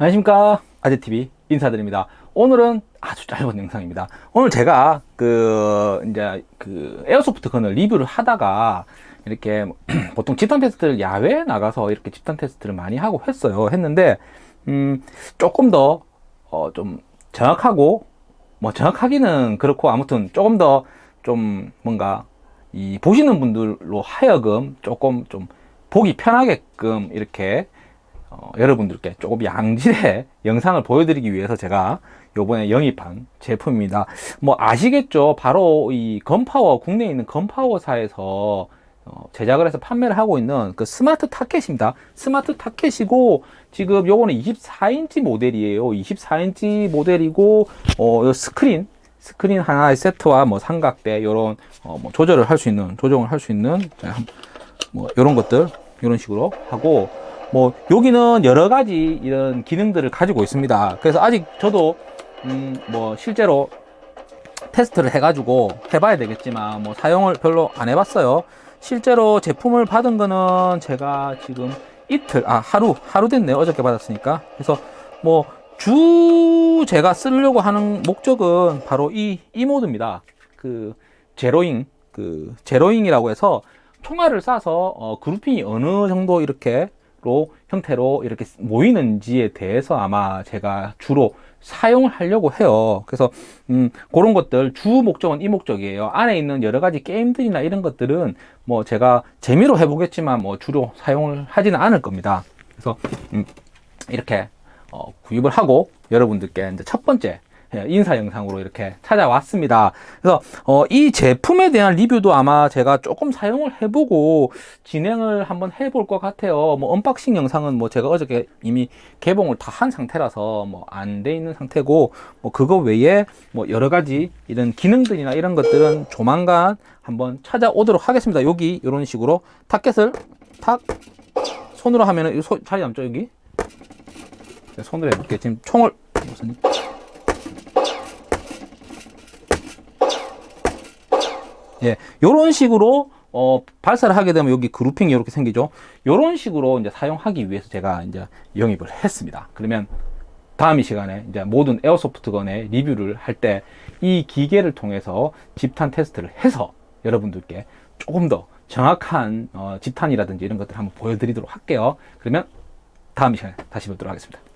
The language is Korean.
안녕하십니까. 아재TV 인사드립니다. 오늘은 아주 짧은 영상입니다. 오늘 제가 그 이제 그 에어소프트 건을 리뷰를 하다가 이렇게 보통 집단 테스트를 야외에 나가서 이렇게 집단 테스트를 많이 하고 했어요. 했는데 음 조금 더어좀 정확하고 뭐 정확하기는 그렇고 아무튼 조금 더 좀 뭔가 이 보시는 분들로 하여금 조금 좀 보기 편하게끔 이렇게 어, 여러분들께 조금 양질의 영상을 보여드리기 위해서 제가 요번에 영입한 제품입니다. 뭐 아시겠죠? 바로 이 건파워 국내에 있는 건파워사에서 어, 제작을 해서 판매를 하고 있는 그 스마트 타켓입니다. 스마트 타켓이고 지금 요거는 24인치 모델이에요. 24인치 모델이고 어, 스크린 스크린 하나의 세트와 뭐 삼각대 요런 어, 뭐 조절을 할 수 있는 조정을 할 수 있는 뭐 요런 것들 이런 식으로 하고 뭐 여기는 여러 가지 이런 기능들을 가지고 있습니다. 그래서 아직 저도 음 뭐 실제로 테스트를 해 가지고 해봐야 되겠지만 뭐 사용을 별로 안 해봤어요. 실제로 제품을 받은 거는 제가 지금 이틀 아 하루 하루 됐네요. 어저께 받았으니까. 그래서 뭐 주 제가 쓰려고 하는 목적은 바로 이, 이 모드입니다. 그 제로잉 그 제로잉이라고 해서 총알을 쏴서 어, 그룹핑이 어느 정도 이렇게 로 형태로 이렇게 모이는지에 대해서 아마 제가 주로 사용을 하려고 해요. 그래서 음, 그런 것들 주 목적은 이 목적이에요. 안에 있는 여러 가지 게임들이나 이런 것들은 뭐 제가 재미로 해보겠지만 뭐 주로 사용을 하지는 않을 겁니다. 그래서 음, 이렇게 어, 구입을 하고 여러분들께 이제 첫 번째 예, 인사 영상으로 이렇게 찾아왔습니다. 그래서 어, 이 제품에 대한 리뷰도 아마 제가 조금 사용을 해보고 진행을 한번 해볼 것 같아요. 뭐 unboxing 영상은 뭐 제가 어저께 이미 개봉을 다 한 상태라서 뭐 안 돼 있는 상태고 뭐 그거 외에 뭐 여러 가지 이런 기능들이나 이런 것들은 조만간 한번 찾아오도록 하겠습니다. 여기 이런 식으로 타켓을 탁 손으로 하면은 소, 자리 남죠 여기. 손으로 해볼게 지금 총을 무슨 예, 요런 식으로 어, 발사를 하게 되면 여기 그룹핑이 이렇게 생기죠. 요런 식으로 이제 사용하기 위해서 제가 이제 영입을 했습니다. 그러면 다음 이 시간에 이제 모든 에어소프트건의 리뷰를 할 때 이 기계를 통해서 집탄 테스트를 해서 여러분들께 조금 더 정확한 어, 집탄이라든지 이런 것들을 한번 보여드리도록 할게요. 그러면 다음 이 시간에 다시 뵙도록 하겠습니다.